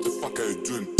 What the fuck are you doing?